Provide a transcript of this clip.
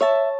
you